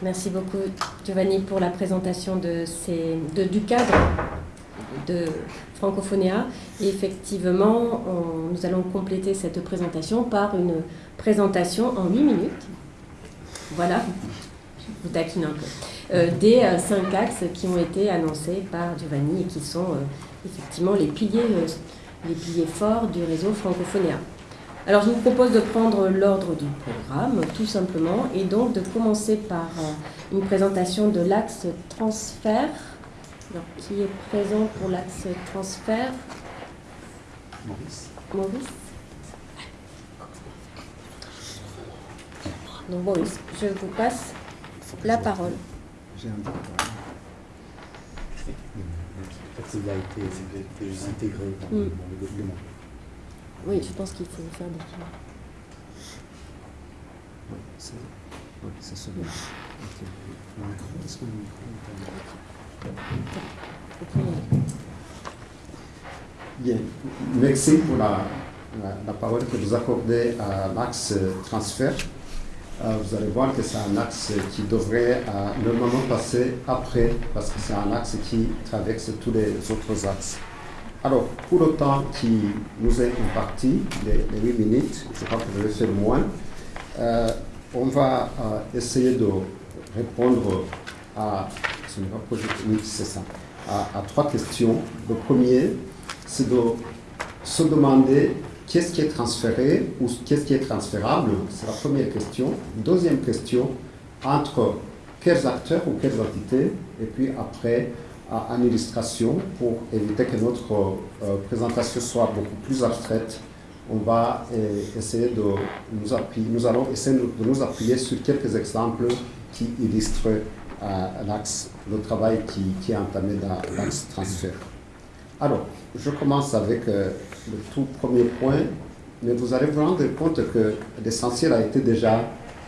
Merci beaucoup Giovanni pour la présentation de du cadre de Francophonia. Et effectivement, nous allons compléter cette présentation par une présentation en 8 minutes. Voilà, vous taquine un peu. Euh, des euh, cinq axes qui ont été annoncés par Giovanni et qui sont euh, effectivement les piliers, les piliers forts du réseau Francophonia. Alors je vous propose de prendre l'ordre du programme, tout simplement, et donc de commencer par euh, une présentation de l'axe transfert. Alors, qui est présent pour l'axe transfert? Maurice. Maurice Donc Maurice, je vous passe la parole. J'ai un il a été intégré dans Mm. le document? Oui, je pense qu'il faut faire des Oui, c'est oui, c'est celui-là. Ok. Le micro, est-ce que le micro est Bien, merci pour la, la, la parole que vous accordez à l'axe transfert. Euh, vous allez voir que c'est un axe qui devrait euh, normalement passer après, parce que c'est un axe qui traverse tous les autres axes. Alors, pour le temps qui nous est imparti, les, les 8 minutes, je crois que je vais faire moins, euh, on va euh, essayer de répondre à, ce pas projet, ça, à, trois questions. Le premier, c'est de se demander qu'est-ce qui est transféré ou qu'est-ce qui est transférable. C'est la première question. Deuxième question, entre quels acteurs ou quelles entités, et puis après, en illustration, pour éviter que notre euh, présentation soit beaucoup plus abstraite, on va euh, essayer de nous appuyer, nous allons essayer de nous appuyer sur quelques exemples qui illustrent euh, l'axe, le travail qui, est entamé dans l'axe transfert. Alors, je commence avec euh, le tout premier point, mais vous allez vous rendre compte que l'essentiel a été déjà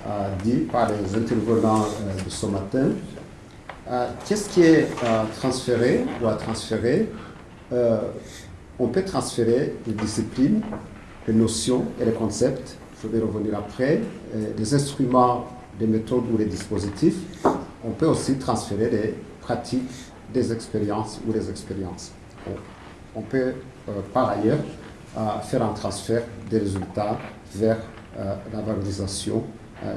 euh, dit par les intervenants euh, de ce matin. Euh, Qu'est-ce qui est euh, transféré ou à transférer Euh, On peut transférer les disciplines, les notions et les concepts. Je vais revenir après. Les instruments, les méthodes ou les dispositifs. On peut aussi transférer les pratiques, des expériences ou les expériences. On, peut par ailleurs faire un transfert des résultats vers la valorisation.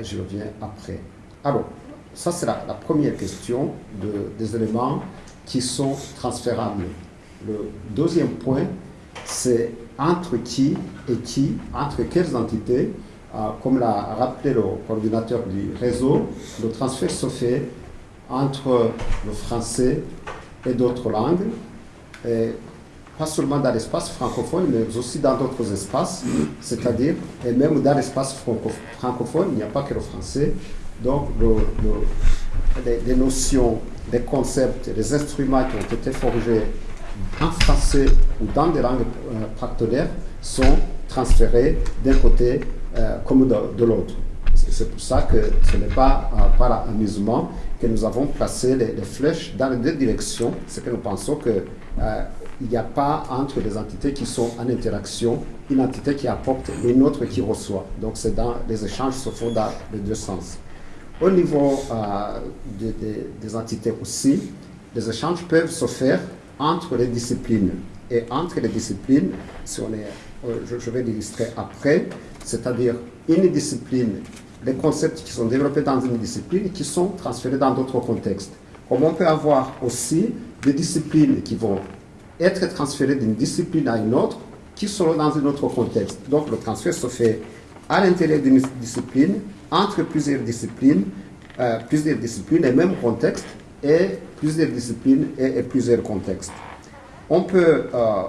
J'y reviens après. Alors, ça c'est la, première question de- des éléments qui sont transférables. Le deuxième point, c'est entre qui et qui, entre quelles entités, euh, comme l'a rappelé le coordinateur du réseau, le transfert se fait entre le français et d'autres langues, et pas seulement dans l'espace francophone, mais aussi dans d'autres espaces, c'est-à-dire, et même dans l'espace franco- francophone, il n'y a pas que le français. Donc, le- le- les, notions, les concepts, les instruments qui ont été forgés en français ou dans des langues euh, partenaires sont transférés d'un côté euh, comme de, l'autre. C'est pour ça que ce n'est pas euh, par amusement que nous avons placé les, flèches dans les deux directions. C'est que nous pensons que euh, il n'y a pas entre les entités qui sont en interaction une entité qui apporte et une autre qui reçoit. Donc dans les échanges se font dans les deux sens. Au niveau euh, de- de- des entités aussi, les échanges peuvent se faire entre les disciplines. Et entre les disciplines, si on est, euh, je, je vais l'illustrer après, c'est-à-dire une discipline, les concepts qui sont développés dans une discipline qui sont transférés dans d'autres contextes. Comme on peut avoir aussi des disciplines qui vont être transférées d'une discipline à une autre qui seront dans un autre contexte. Donc le transfert se fait à l'intérieur d'une discipline, entre plusieurs disciplines, euh, plusieurs disciplines et même contexte, et plusieurs disciplines et, plusieurs contextes. On peut, euh,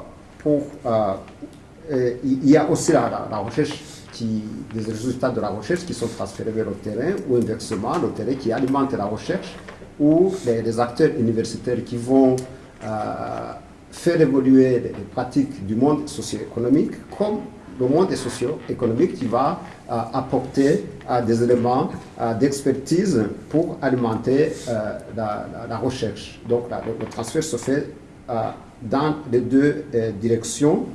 euh, il y a aussi la, recherche, qui, des résultats de la recherche qui sont transférés vers le terrain, ou inversement, le terrain qui alimente la recherche, ou les, acteurs universitaires qui vont faire évoluer les, les pratiques du monde socio-économique, comme le monde socio-économique qui va euh, apporter euh, des éléments euh, d'expertise pour alimenter la, recherche. Donc le, transfert se fait dans les deux directions.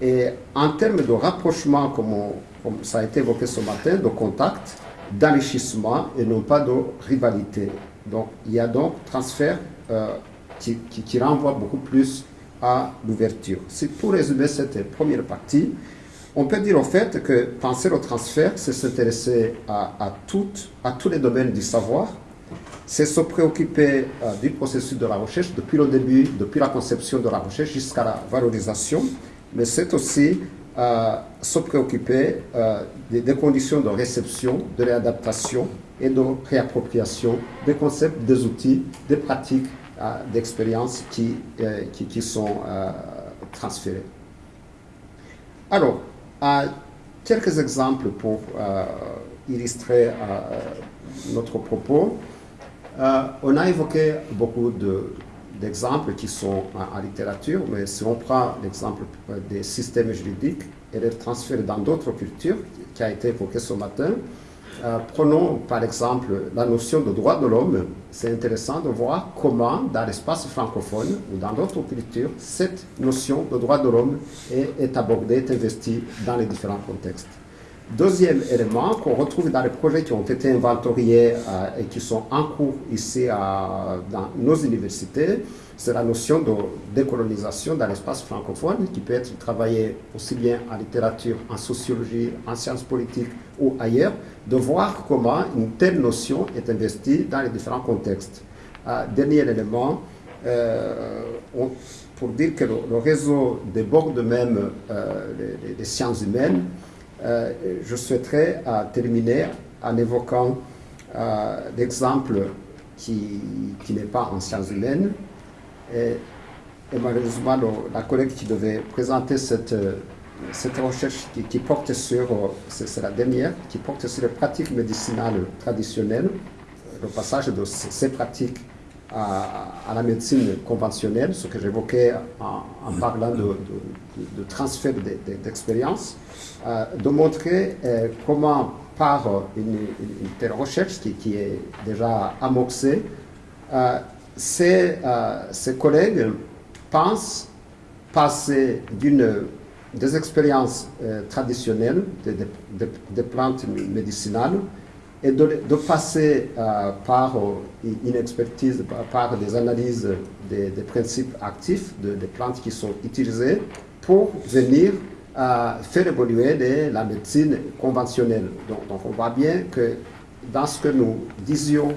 Et en termes de rapprochement, comme ça a été évoqué ce matin, de contact, d'enrichissement et non pas de rivalité. Donc il y a donc transfert qui, qui, renvoie beaucoup plus à l'ouverture. C'est pour résumer cette première partie. On peut dire au fait que penser au transfert, c'est s'intéresser à, tous les domaines du savoir, c'est se préoccuper euh, du processus de la recherche depuis le début, depuis la conception de la recherche jusqu'à la valorisation, mais c'est aussi euh, se préoccuper euh, des, conditions de réception, de réadaptation et de réappropriation des concepts, des outils, des pratiques d'expériences qui, qui, sont transférés. Alors, quelques exemples pour illustrer notre propos. Euh, on a évoqué beaucoup d'exemples qui sont en, littérature, mais si on prend l'exemple euh, des systèmes juridiques et les transfert dans d'autres cultures, qui a été évoqué ce matin, euh, prenons par exemple la notion de droit de l'homme. C'est intéressant de voir comment, dans l'espace francophone ou dans d'autres cultures, cette notion de droit de l'homme est, est abordée, est investie dans les différents contextes. Deuxième élément qu'on retrouve dans les projets qui ont été inventoriés euh, et qui sont en cours ici dans nos universités, c'est la notion de décolonisation dans l'espace francophone qui peut être travaillée aussi bien en littérature, en sociologie, en sciences politiques ou ailleurs, de voir comment une telle notion est investie dans les différents contextes. Euh, dernier élément, euh, pour dire que le, réseau déborde même les sciences humaines, euh, je souhaiterais terminer en évoquant euh, l'exemple qui, n'est pas en sciences humaines. Et, malheureusement, la collègue qui devait présenter cette, cette recherche qui, porte sur, c'est dernière, qui porte sur les pratiques médicinales traditionnelles, le passage de ces pratiques à, la médecine conventionnelle, ce que j'évoquais en, parlant de, transfert d'expérience. Euh, de montrer euh, comment, par une, telle recherche qui, est déjà amorcée, euh, ces, collègues pensent passer des expériences traditionnelles des plantes médicinales et de, passer par une expertise, par, des analyses des, principes actifs des plantes qui sont utilisées pour venir faire évoluer la médecine conventionnelle. Donc, on voit bien que dans ce que nous disions,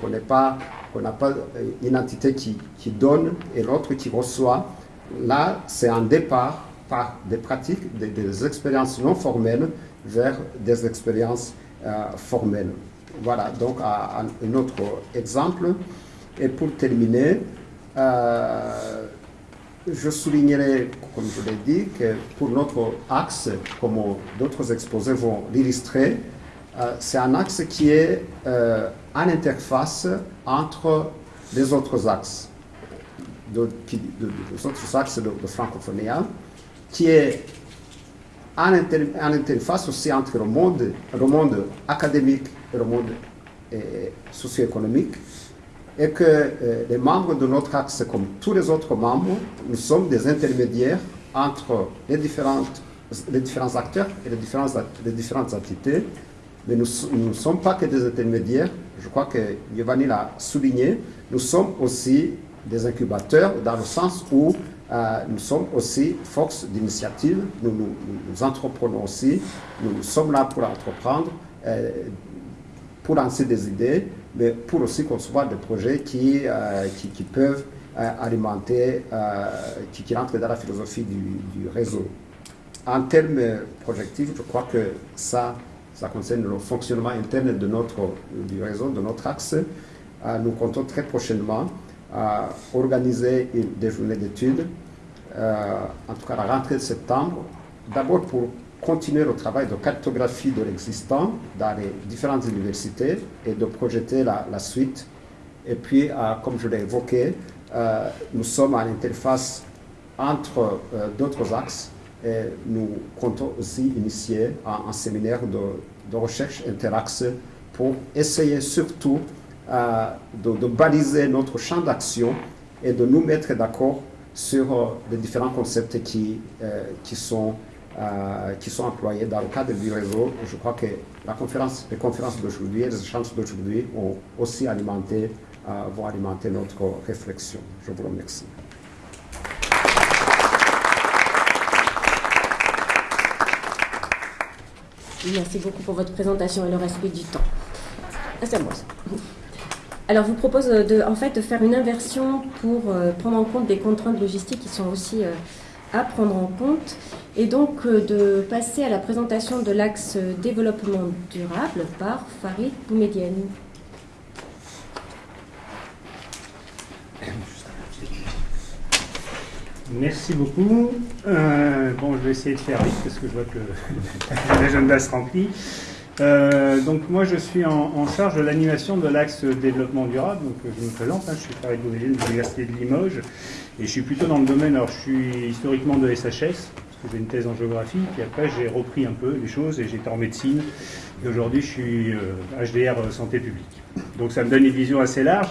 qu'on n'a pas, une entité qui donne et l'autre qui reçoit, là, c'est un départ par des pratiques, des, expériences non formelles vers des expériences euh, formelles. Voilà, donc un autre exemple. Et pour terminer, euh, je soulignerai, comme je l'ai dit, que pour notre axe, comme d'autres exposés vont l'illustrer, euh, c'est un axe qui est euh, en interface entre les autres axes, de, axes de, de francophonie, qui est en, interface aussi entre le monde, le monde académique et le monde euh, socio-économique, et que euh, les membres de notre axe, comme tous les autres membres, nous sommes des intermédiaires entre les, différentes, les différents acteurs et les différentes, les différentes entités. Mais nous ne sommes pas que des intermédiaires, je crois que Giovanni l'a souligné, nous sommes aussi des incubateurs dans le sens où nous sommes aussi force d'initiative, nous, nous, entreprenons aussi, nous, sommes là pour entreprendre, euh, pour lancer des idées, mais pour aussi concevoir des projets qui, euh, qui, peuvent euh, alimenter, euh, qui, qui, rentrent dans la philosophie du, réseau. En termes projectifs, je crois que ça, ça concerne le fonctionnement interne de notre, du réseau, de notre axe. nous comptons très prochainement organiser des journées d'études, en tout cas la rentrée de septembre, d'abord pour continuer le travail de cartographie de l'existant dans les différentes universités et de projeter la, suite. Et puis, euh, comme je l'ai évoqué, euh, nous sommes à l'interface entre euh, d'autres axes et nous comptons aussi initier un, séminaire de, recherche interaxe pour essayer surtout de, baliser notre champ d'action et de nous mettre d'accord sur les différents concepts qui, qui sont euh, qui sont employés dans le cadre du réseau. Je crois que la conférence, les conférences d'aujourd'hui, les échanges d'aujourd'hui ont aussi alimenté, euh, vont alimenter notre réflexion. Je vous remercie. Merci beaucoup pour votre présentation et le respect du temps. Ah, c'est moi. Alors, je vous propose de, en fait, de faire une inversion pour euh, prendre en compte des contraintes logistiques qui sont aussi euh, à prendre en compte, et donc euh, de passer à la présentation de l'axe développement durable par Farid Boumedienne. Merci beaucoup. bon, je vais essayer de faire vite parce que je vois que l'agenda se remplit. Euh, donc moi je suis en, charge de l'animation de l'axe développement durable. Donc je me présente, hein, je suis Farid Boumedienne de l'Université de Limoges et je suis plutôt dans le domaine, alors je suis historiquement de SHS, parce que j'ai une thèse en géographie, puis après j'ai repris un peu les choses et j'étais en médecine. Et aujourd'hui je suis HDR euh, santé publique. Donc ça me donne une vision assez large.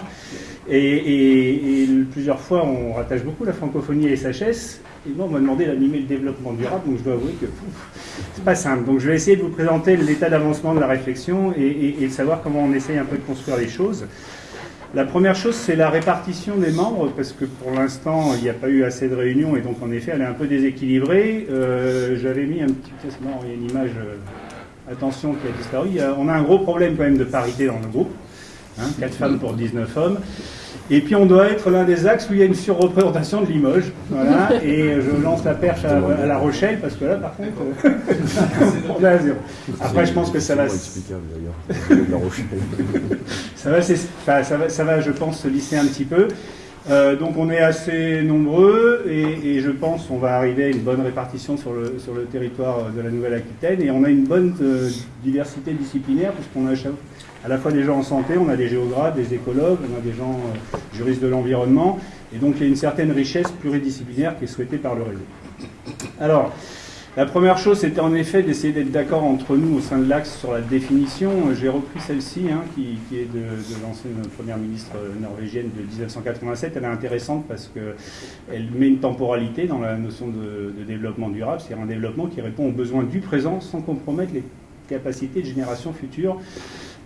Et, plusieurs fois on rattache beaucoup la francophonie à SHS. Et moi on m'a demandé d'animer le développement durable, donc je dois avouer que c'est pas simple. Donc je vais essayer de vous présenter l'état d'avancement de la réflexion et, de savoir comment on essaye un peu de construire les choses. La première chose, c'est la répartition des membres, parce que pour l'instant, il n'y a pas eu assez de réunions, et donc en effet, elle est un peu déséquilibrée. Euh, j'avais mis un petit... Non, il y a une image, euh, attention, qui a disparu. on a un gros problème quand même de parité dans le groupe. Hein, 4 femmes pour 19 hommes. Et puis on doit être l'un des axes où il y a une surreprésentation de Limoges. Voilà, et je lance la perche à, La Rochelle, parce que là, par contre, on a zéro. Après, je pense que ça va. ça va, ça va, ça va, je pense, se lisser un petit peu. Euh, donc on est assez nombreux et, je pense qu'on va arriver à une bonne répartition sur le, sur le territoire de la Nouvelle-Aquitaine et on a une bonne euh, diversité disciplinaire puisqu'on a à la fois des gens en santé, on a des géographes, des écologues, on a des gens euh, juristes de l'environnement, et donc il y a une certaine richesse pluridisciplinaire qui est souhaitée par le réseau. Alors, la première chose, c'était en effet d'essayer d'être d'accord entre nous au sein de l'Axe sur la définition. J'ai repris celle-ci, hein, qui, est de, de l'ancienne première ministre norvégienne de 1987. Elle est intéressante parce qu'elle met une temporalité dans la notion de, développement durable, c'est-à-dire un développement qui répond aux besoins du présent sans compromettre les capacités de génération future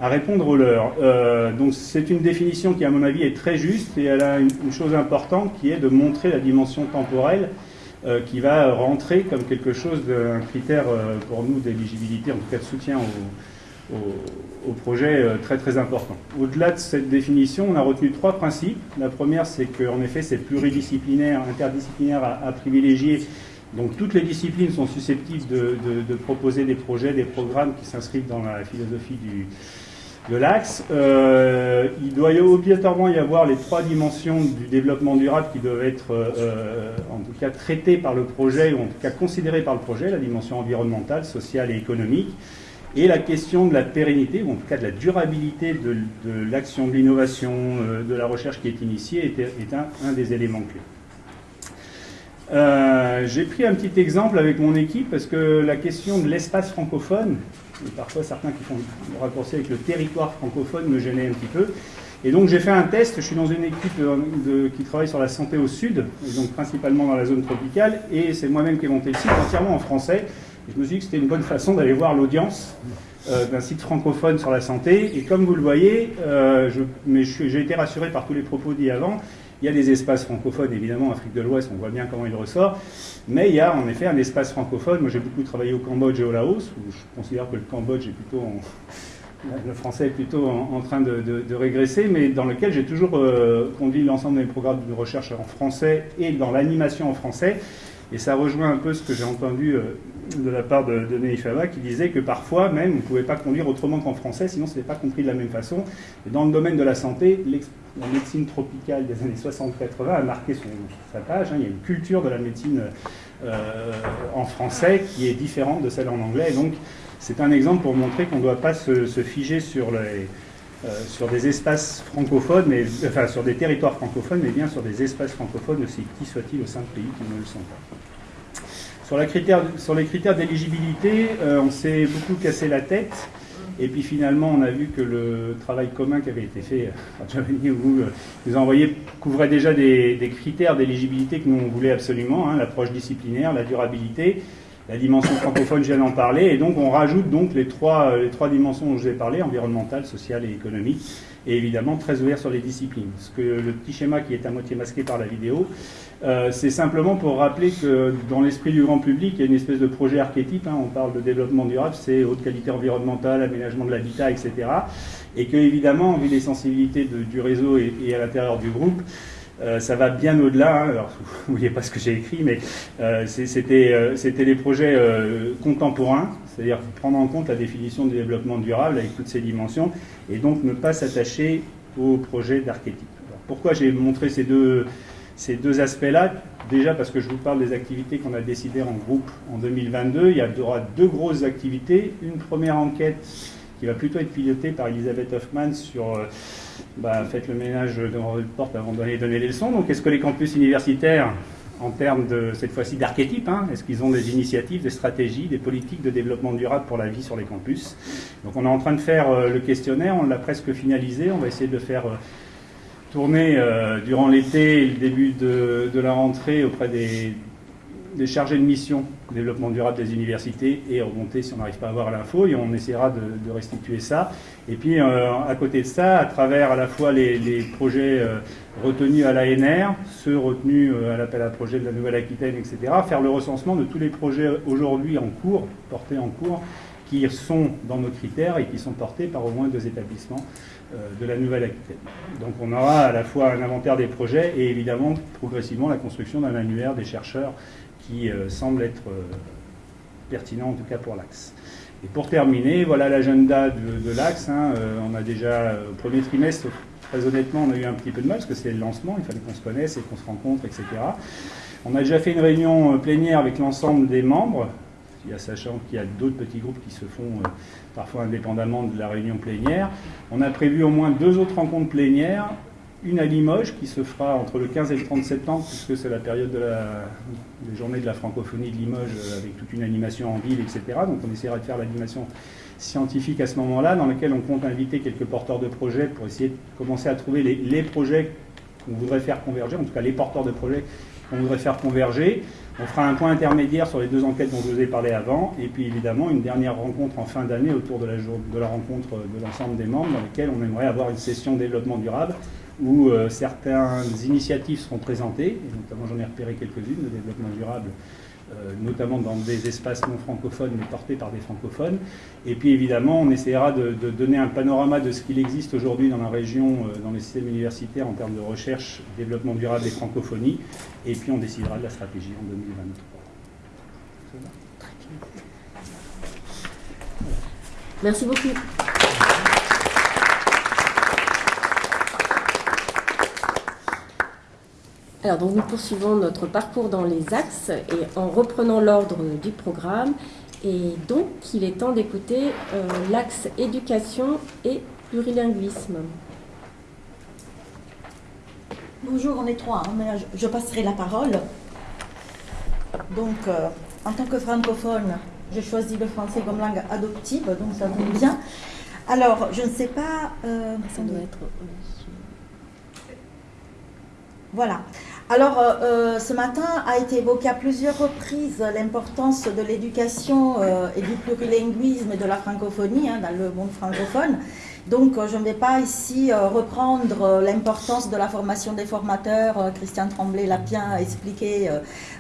à répondre aux leurs. Euh, donc c'est une définition qui, à mon avis, est très juste et elle a une, chose importante qui est de montrer la dimension temporelle qui va rentrer comme quelque chose d'un critère euh, pour nous d'éligibilité, en tout cas de soutien au, au, projet très très important. Au-delà de cette définition, on a retenu trois principes. La première, c'est qu'en effet, c'est pluridisciplinaire, interdisciplinaire à, privilégier donc toutes les disciplines sont susceptibles de, de, proposer des projets, des programmes qui s'inscrivent dans la philosophie du, de l'axe. Euh, il doit obligatoirement y avoir les trois dimensions du développement durable qui doivent être euh, en tout cas traitées par le projet ou en tout cas considérées par le projet, la dimension environnementale, sociale et économique, et la question de la pérennité ou en tout cas de la durabilité de, l'action de l'innovation, euh, de la recherche qui est initiée est, un, des éléments clés. J'ai pris un petit exemple avec mon équipe parce que la question de l'espace francophone, et parfois certains qui font le raccourci avec le territoire francophone me gênaient un petit peu. Et donc j'ai fait un test, je suis dans une équipe qui travaille sur la santé au sud, donc principalement dans la zone tropicale, et c'est moi-même qui ai monté le site entièrement en français. Et je me suis dit que c'était une bonne façon d'aller voir l'audience euh, d'un site francophone sur la santé. Et comme vous le voyez, euh, j'ai été rassuré par tous les propos dits avant, il y a des espaces francophones, évidemment, Afrique de l'Ouest, on voit bien comment il ressort, mais il y a en effet un espace francophone. Moi, j'ai beaucoup travaillé au Cambodge et au Laos, où je considère que le Cambodge est plutôt le français est plutôt en, train de, régresser, mais dans lequel j'ai toujours euh, conduit l'ensemble des programmes de recherche en français et dans l'animation en français. Et ça rejoint un peu ce que j'ai entendu euh, de la part de, de qui disait que parfois même on ne pouvait pas conduire autrement qu'en français, sinon ce n'est pas compris de la même façon. Et dans le domaine de la santé, la médecine tropicale des années 60-80 a marqué sa page. Hein. Il y a une culture de la médecine euh, en français qui est différente de celle en anglais. donc c'est un exemple pour montrer qu'on ne doit pas se, figer euh, sur des espaces francophones, mais, enfin sur des territoires francophones, mais bien sur des espaces francophones aussi qui soient-ils au sein de pays qui ne le sont pas. Sur, sur les critères d'éligibilité, euh, on s'est beaucoup cassé la tête. Et puis finalement, on a vu que le travail commun qui avait été fait à Giovanni vous euh, nous envoyé couvrait déjà des, critères d'éligibilité que nous on voulait absolument, hein, l'approche disciplinaire, la durabilité. La dimension francophone, je viens d'en parler, et donc on rajoute donc les trois, les trois dimensions dont je vous ai parlé, environnementale, sociale et économique, et évidemment très ouvert sur les disciplines. Ce que le petit schéma qui est à moitié masqué par la vidéo, euh, c'est simplement pour rappeler que dans l'esprit du grand public, il y a une espèce de projet archétype. Hein. on parle de développement durable, c'est haute qualité environnementale, aménagement de l'habitat, etc. Et que, évidemment, vu les sensibilités du réseau et, à l'intérieur du groupe, euh, ça va bien au-delà. Hein. Alors, vous voyez pas ce que j'ai écrit, mais euh, c'était des projets contemporains, c'est-à-dire prendre en compte la définition du développement durable avec toutes ses dimensions, et donc ne pas s'attacher au projet d'archétype. Pourquoi j'ai montré ces deux ces deux aspects-là, déjà parce que je vous parle des activités qu'on a décidées en groupe en 2022, il y aura deux grosses activités. Une première enquête qui va plutôt être pilotée par Elisabeth Hoffman sur euh, bah, faites le ménage devant votre porte avant d'aller donner les leçons. Donc est-ce que les campus universitaires, en termes de cette fois-ci d'archétype, hein, est-ce qu'ils ont des initiatives, des stratégies, des politiques de développement durable pour la vie sur les campus? Donc on est en train de faire euh, le questionnaire, on l'a presque finalisé, on va essayer de faire... Euh, tourner euh, durant l'été et le début de, la rentrée auprès des, chargés de mission développement durable des universités et remonter si on n'arrive pas à avoir l'info et on essaiera de, restituer ça. Et puis euh, à côté de ça, à travers à la fois les, projets euh, retenus à l'ANR, ceux retenus à l'appel à projet de la Nouvelle-Aquitaine, etc., faire le recensement de tous les projets aujourd'hui en cours, portés en cours, qui sont dans nos critères et qui sont portés par au moins deux établissements euh, de la Nouvelle-Aquitaine. Donc on aura à la fois un inventaire des projets et évidemment progressivement la construction d'un annuaire des chercheurs qui euh, semble être euh, pertinent en tout cas pour l'Axe. Et pour terminer, voilà l'agenda de, l'Axe. Hein. on a déjà, au premier trimestre, très honnêtement, on a eu un petit peu de mal parce que c'est le lancement, il fallait qu'on se connaisse et qu'on se rencontre, etc. On a déjà fait une réunion plénière avec l'ensemble des membres, sachant qu'il y a d'autres petits groupes qui se font euh, parfois indépendamment de la réunion plénière. On a prévu au moins deux autres rencontres plénières, une à Limoges qui se fera entre le 15 et le 30 septembre, puisque c'est la période de la, des journées de la francophonie de Limoges euh, avec toute une animation en ville, etc. Donc on essaiera de faire l'animation scientifique à ce moment-là, dans laquelle on compte inviter quelques porteurs de projets pour essayer de commencer à trouver les, les projets qu'on voudrait faire converger, en tout cas les porteurs de projets qu'on voudrait faire converger. On fera un point intermédiaire sur les deux enquêtes dont je vous ai parlé avant, et puis évidemment une dernière rencontre en fin d'année autour de la, de la rencontre de l'ensemble des membres, dans laquelle on aimerait avoir une session développement durable, où euh, certaines initiatives seront présentées, et notamment j'en ai repéré quelques-unes de développement durable notamment dans des espaces non francophones, mais portés par des francophones. Et puis évidemment, on essaiera de, donner un panorama de ce qu'il existe aujourd'hui dans la région, euh, dans les systèmes universitaires en termes de recherche, développement durable et francophonie. Et puis on décidera de la stratégie en 2023. Merci beaucoup. Alors, donc, nous poursuivons notre parcours dans les axes et en reprenant l'ordre du programme. Et donc, il est temps d'écouter euh, l'axe éducation et plurilinguisme. Bonjour, on est trois, hein, mais je, passerai la parole. Donc, euh, en tant que francophone, j'ai choisi le français comme langue adoptive, donc ça tombe bien. Alors, je ne sais pas. Euh, ça doit être. Voilà. Alors, euh, euh, ce matin a été évoqué à plusieurs reprises l'importance de l'éducation euh, et du plurilinguisme et de la francophonie hein, dans le monde francophone. Donc, je ne vais pas ici reprendre l'importance de la formation des formateurs. Christian Tremblay l'a bien expliqué,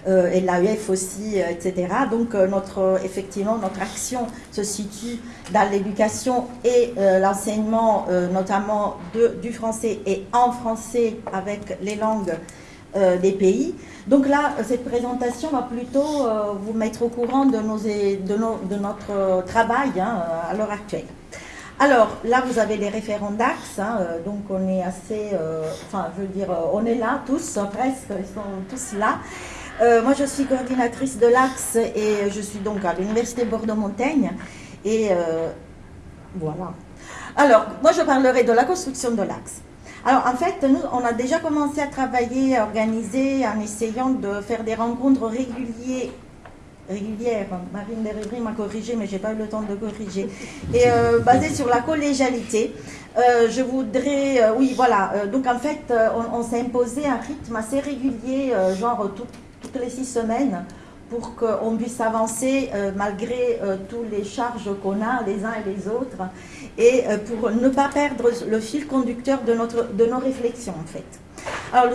et l'AEF aussi, etc. Donc, effectivement, notre action se situe dans l'éducation et l'enseignement, notamment du français et en français avec les langues euh, des pays. Donc là, cette présentation va plutôt euh, vous mettre au courant de notre travail hein, à l'heure actuelle. Alors là, vous avez les référents d'Axe, hein, euh, donc on est assez, enfin je veux dire, on est là tous, presque, ils sont tous là. moi, je suis coordinatrice de l'Axe et je suis donc à l'Université Bordeaux-Montaigne. Et voilà. Alors, moi, je parlerai de la construction de l'Axe. Alors en fait, nous, on a déjà commencé à travailler, à organiser, en essayant de faire des rencontres régulières régulière. Marine Derribry m'a corrigé, mais je n'ai pas eu le temps de corriger. Et euh, basé sur la collégialité, euh, je voudrais, euh, oui, voilà. donc en fait, on, s'est imposé un rythme assez régulier, genre toutes les six semaines, pour qu'on puisse avancer malgré toutes les charges qu'on a les uns et les autres et pour ne pas perdre le fil conducteur de, de nos réflexions en fait. Alors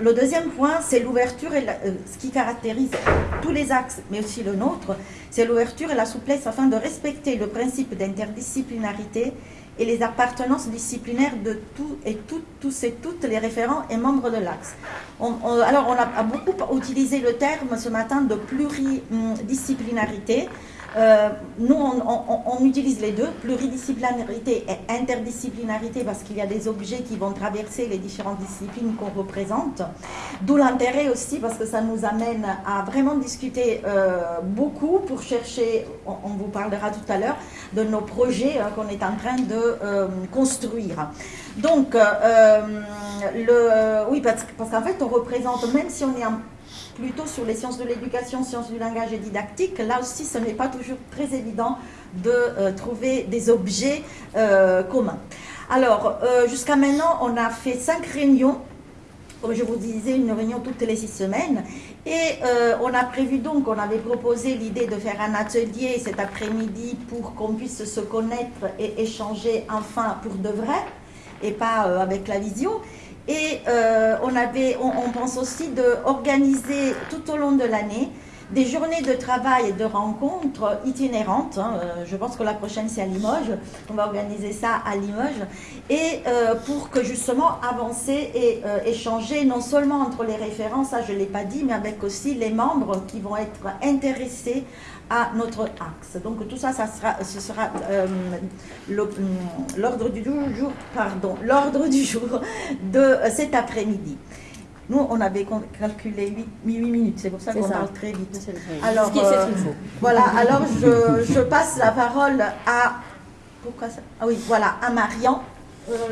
le, deuxième point, c'est l'ouverture et euh, ce qui caractérise tous les axes, mais aussi le nôtre, c'est l'ouverture et la souplesse afin de respecter le principe d'interdisciplinarité et les appartenances disciplinaires de tous et toutes, tous et toutes les référents et membres de l'axe. alors on a beaucoup utilisé le terme ce matin de pluridisciplinarité. Euh, nous, on, utilise les deux, pluridisciplinarité et interdisciplinarité, parce qu'il y a des objets qui vont traverser les différentes disciplines qu'on représente. D'où l'intérêt aussi, parce que ça nous amène à vraiment discuter euh, beaucoup pour chercher, on, vous parlera tout à l'heure, de nos projets hein, qu'on est en train de euh, construire. Donc, oui, parce, parce qu'en fait, on représente, même si on est en plutôt sur les sciences de l'éducation, sciences du langage et didactique. Là aussi, ce n'est pas toujours très évident de euh, trouver des objets euh, communs. Alors, euh, jusqu'à maintenant, on a fait cinq réunions comme je vous disais, une réunion toutes les six semaines. Et on a prévu donc, on avait proposé l'idée de faire un atelier cet après-midi pour qu'on puisse se connaître et échanger enfin pour de vrai, et pas avec la visio. Et euh, on, avait, on, pense aussi d'organiser tout au long de l'année des journées de travail et de rencontres itinérantes. Hein. Euh, je pense que la prochaine, c'est à Limoges. On va organiser ça à Limoges. Et euh, pour que justement avancer et échanger non seulement entre les référents, ça je ne l'ai pas dit, mais avec aussi les membres qui vont être intéressés à notre axe. Donc tout ça, ça sera, ce sera euh, hum, l'ordre du jour, pardon, l'ordre du jour de euh, cet après-midi. Nous, on avait calculé 8, minutes, c'est pour ça qu'on parle très vite. Alors, euh, voilà, alors je, passe la parole à, pourquoi ça? Ah oui, voilà, à Marian,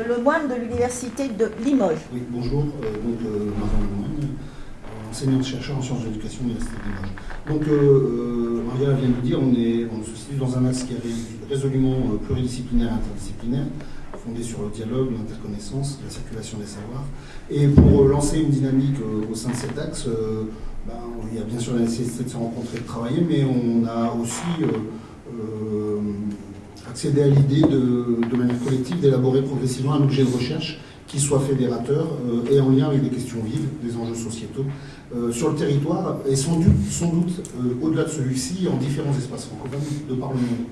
le moine de l'université de Limoges. Oui, bonjour, donc Marian Lemoine, enseignante-chercheur en sciences de l'éducation de l'université. Donc, euh, euh, Maria vient de dire, on, est, on se situe dans un axe qui est résolument euh, pluridisciplinaire et interdisciplinaire, fondé sur le dialogue, l'interconnaissance, la circulation des savoirs. Et pour lancer une dynamique au sein de cet axe, ben, il y a bien sûr la nécessité de se rencontrer et de travailler, mais on a aussi accédé à l'idée de, de, manière collective d'élaborer progressivement un objet de recherche qui soit fédérateur et en lien avec des questions vives, des enjeux sociétaux, euh, sur le territoire et sans doute, euh, au-delà de celui-ci en différents espaces francophones de par le monde.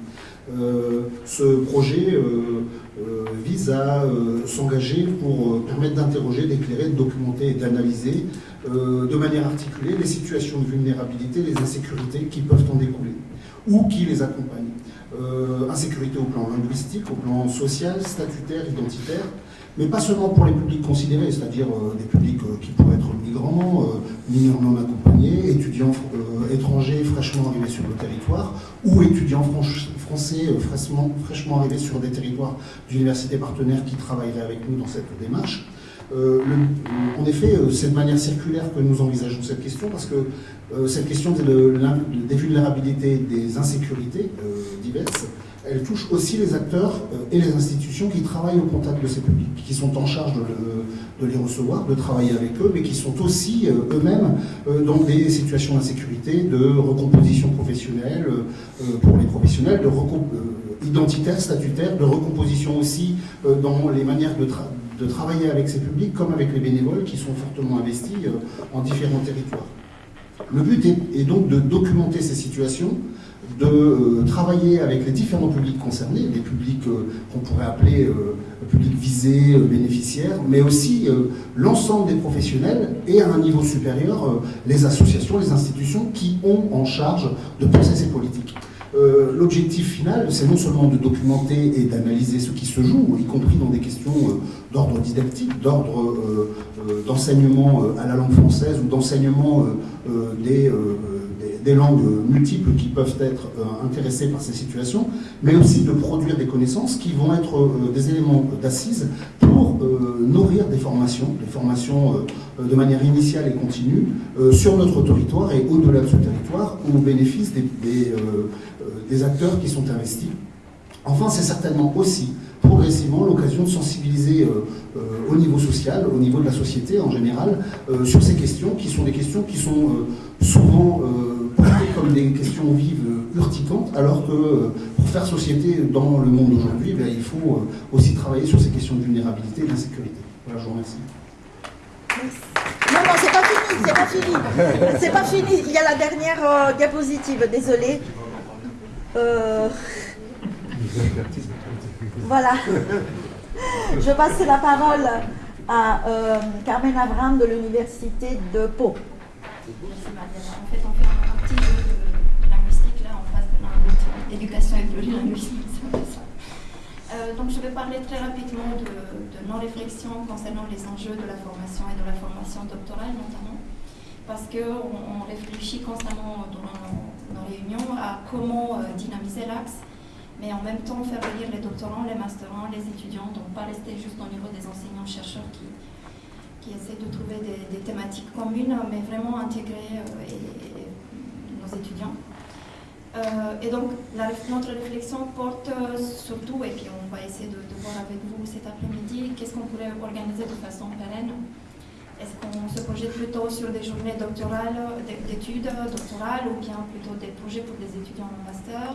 Euh, ce projet vise à s'engager pour permettre d'interroger, d'éclairer, de documenter et d'analyser de manière articulée les situations de vulnérabilité, les insécurités qui peuvent en découler ou qui les accompagnent. insécurité au plan linguistique, au plan social, statutaire, identitaire, mais pas seulement pour les publics considérés, c'est-à-dire euh, des publics euh, qui pourraient être migrants, euh, mineurs non accompagnés, étudiants étrangers fraîchement arrivés sur le territoire, ou étudiants français fraîchement, fraîchement arrivés sur des territoires d'universités partenaires qui travailleraient avec nous dans cette démarche. en effet, c'est de manière circulaire que nous envisageons cette question, parce que cette question des vulnérabilités, des insécurités diverses, elle touche aussi les acteurs euh, et les institutions qui travaillent au contact de ces publics, qui sont en charge de, les recevoir, de travailler avec eux, mais qui sont aussi euh, eux-mêmes euh, dans des situations d'insécurité, de recomposition professionnelle pour les professionnels, de identitaire, statutaire, de recomposition aussi dans les manières de, de travailler avec ces publics, comme avec les bénévoles qui sont fortement investis en différents territoires. Le but est donc de documenter ces situations, de euh, travailler avec les différents publics concernés, les publics euh, qu'on pourrait appeler euh, publics visés, bénéficiaires, mais aussi l'ensemble des professionnels et à un niveau supérieur, les associations, les institutions qui ont en charge de penser ces politiques. L'objectif final, c'est non seulement de documenter et d'analyser ce qui se joue, y compris dans des questions d'ordre didactique, d'ordre d'enseignement à la langue française ou d'enseignement des des langues multiples qui peuvent être euh, intéressées par ces situations, mais aussi de produire des connaissances qui vont être euh, des éléments d'assises pour euh, nourrir des formations, des formations de manière initiale et continue sur notre territoire et au-delà de ce territoire au bénéfice des, des acteurs qui sont investis. Enfin, c'est certainement aussi progressivement l'occasion de sensibiliser au niveau social, au niveau de la société en général, sur ces questions qui sont des questions qui sont souvent des questions vives urticantes, alors que pour faire société dans le monde d'aujourd'hui, ben, il faut aussi travailler sur ces questions de vulnérabilité et d'insécurité. Voilà, je vous remercie. Non, non, c'est pas fini, c'est pas fini. C'est pas fini. Il y a la dernière diapositive, désolé. Voilà. Je passe la parole à euh, Carmen Avram de l'Université de Pau. Merci Mariana. En fait, on fait un partie de, linguistique, là, en face de l'éducation et c'est ça. Euh, donc, je vais parler très rapidement de, nos réflexions concernant les enjeux de la formation et de la formation doctorale, notamment, parce qu'on réfléchit constamment dans nos, réunions à comment euh, dynamiser l'axe mais en même temps faire venir les doctorants, les masterants, les étudiants, donc pas rester juste au niveau des enseignants-chercheurs qui, qui essaient de trouver des, thématiques communes, mais vraiment intégrer euh, nos étudiants. Euh, et donc, notre réflexion porte euh, surtout, et puis on va essayer de, voir avec vous cet après-midi, qu'est-ce qu'on pourrait organiser de façon pérenne est-ce qu'on se projette plutôt sur des journées doctorales, d'études doctorales ou bien plutôt des projets pour des étudiants en master?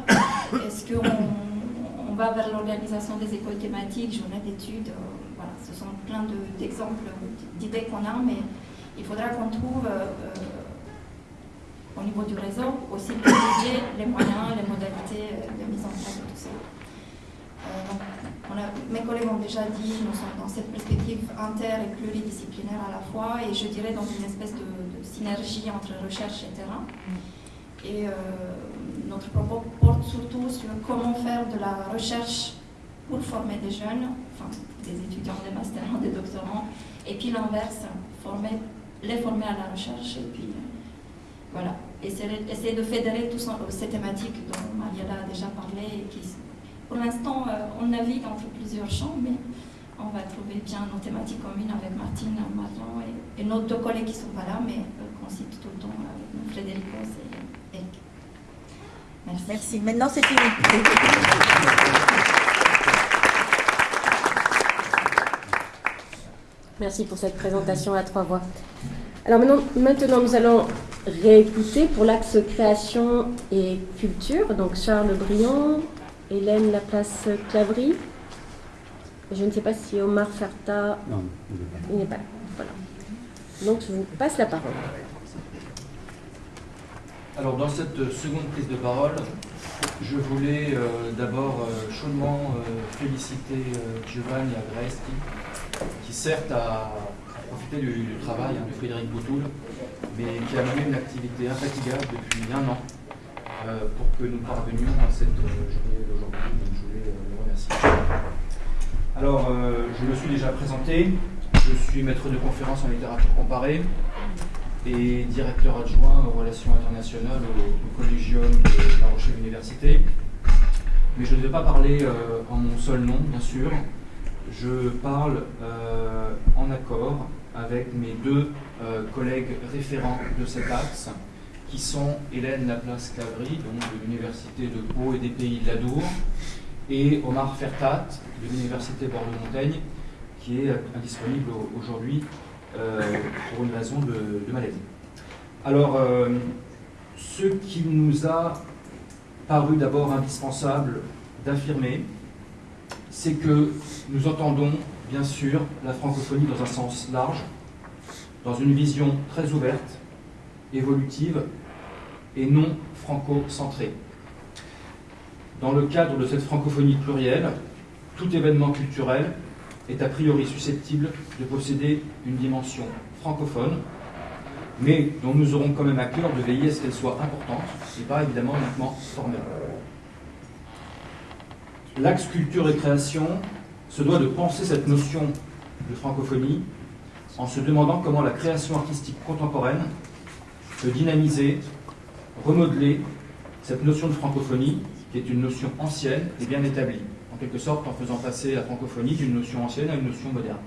Est-ce qu'on va vers l'organisation des écoles thématiques, journées d'études Voilà, ce sont plein d'exemples, d'idées qu'on a, mais il faudra qu'on trouve euh, euh, au niveau du réseau aussi les moyens, les modalités de mise en place de tout ça mes collègues ont déjà dit, nous sommes dans cette perspective inter et pluridisciplinaire à la fois, et je dirais dans une espèce de, synergie entre recherche et terrain. Et euh, notre propos porte surtout sur comment faire de la recherche pour former des jeunes, enfin des étudiants, des masters, des doctorants, et puis l'inverse, former, les former à la recherche, et puis voilà, essayer, essayer de fédérer toutes ces thématiques dont Mariela a déjà parlé et qui pour l'instant, euh, on navigue entre plusieurs champs, mais on va trouver bien nos thématiques communes avec Martine, Marion et, nos deux collègues qui ne sont pas là, mais euh, qu'on cite tout le temps avec Frédérico et Eric. Merci. Merci. Maintenant, c'est fini. Merci pour cette présentation à trois voix. Alors maintenant, maintenant nous allons réécouter pour l'axe création et culture. Donc Charles Briand, Hélène Laplace-Clavry. Je ne sais pas si Omar Ferta. Non, il n'est pas là. Voilà. Donc je vous passe la parole. Alors dans cette seconde prise de parole, je voulais euh, d'abord euh, chaudement euh, féliciter Giovanni Agresti, qui certes a, profité du, travail hein, de Frédéric Boutoul, mais qui a mené une activité infatigable depuis un an euh, pour que nous parvenions à cette euh, journée d'aujourd'hui. Donc je voulais euh, le remercier. Alors, je me suis déjà présenté. Je suis maître de conférence en littérature comparée et directeur adjoint aux relations internationales au, Collegium de La Rochelle Université. Mais je ne vais pas parler en mon seul nom, bien sûr. Je parle en accord avec mes deux collègues référents de cet axe, qui sont Hélène Laplace-Clavry, donc de l'Université de Pau et des Pays de l'Adour, et Omar Fertat, de l'Université Bordeaux-Montaigne, qui est indisponible aujourd'hui euh, pour une raison de, maladie. Alors, euh, ce qui nous a paru d'abord indispensable d'affirmer, c'est que nous entendons bien sûr la francophonie dans un sens large, dans une vision très ouverte, évolutive et non franco-centrée. Dans le cadre de cette francophonie plurielle, tout événement culturel est a priori susceptible de posséder une dimension francophone, mais dont nous aurons quand même à cœur de veiller à ce qu'elle soit importante et pas évidemment uniquement formelle. L'axe culture et création se doit de penser cette notion de francophonie en se demandant comment la création artistique contemporaine peut dynamiser, remodeler cette notion de francophonie, qui est une notion ancienne et bien établie, en quelque sorte en faisant passer la francophonie d'une notion ancienne à une notion moderne.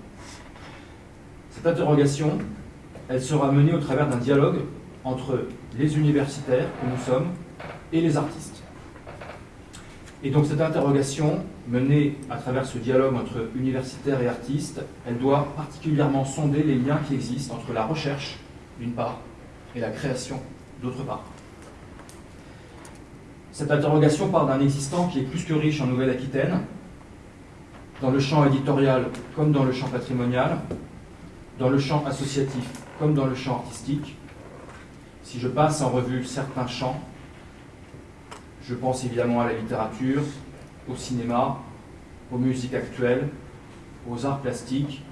Cette interrogation, elle sera menée au travers d'un dialogue entre les universitaires que nous sommes et les artistes. Et donc cette interrogation, menée à travers ce dialogue entre universitaires et artistes, elle doit particulièrement sonder les liens qui existent entre la recherche, d'une part, et la création d'autre part. Cette interrogation part d'un existant qui est plus que riche en Nouvelle-Aquitaine, dans le champ éditorial comme dans le champ patrimonial, dans le champ associatif comme dans le champ artistique. Si je passe en revue certains champs, je pense évidemment à la littérature, au cinéma, aux musiques actuelles, aux arts plastiques,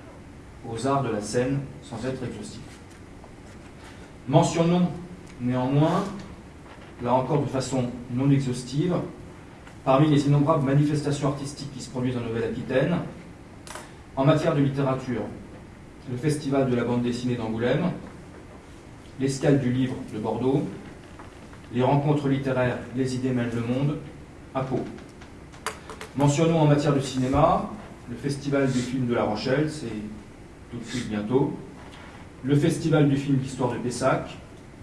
aux arts de la scène, sans être exhaustif. Mentionnons néanmoins, là encore de façon non exhaustive, parmi les innombrables manifestations artistiques qui se produisent en Nouvelle-Aquitaine, en matière de littérature, le Festival de la bande dessinée d'Angoulême, l'escale du livre de Bordeaux, les rencontres littéraires Les idées mènent le monde à Pau. Mentionnons en matière de cinéma le Festival du film de La Rochelle, c'est tout de suite bientôt, le Festival du film d'histoire de Pessac,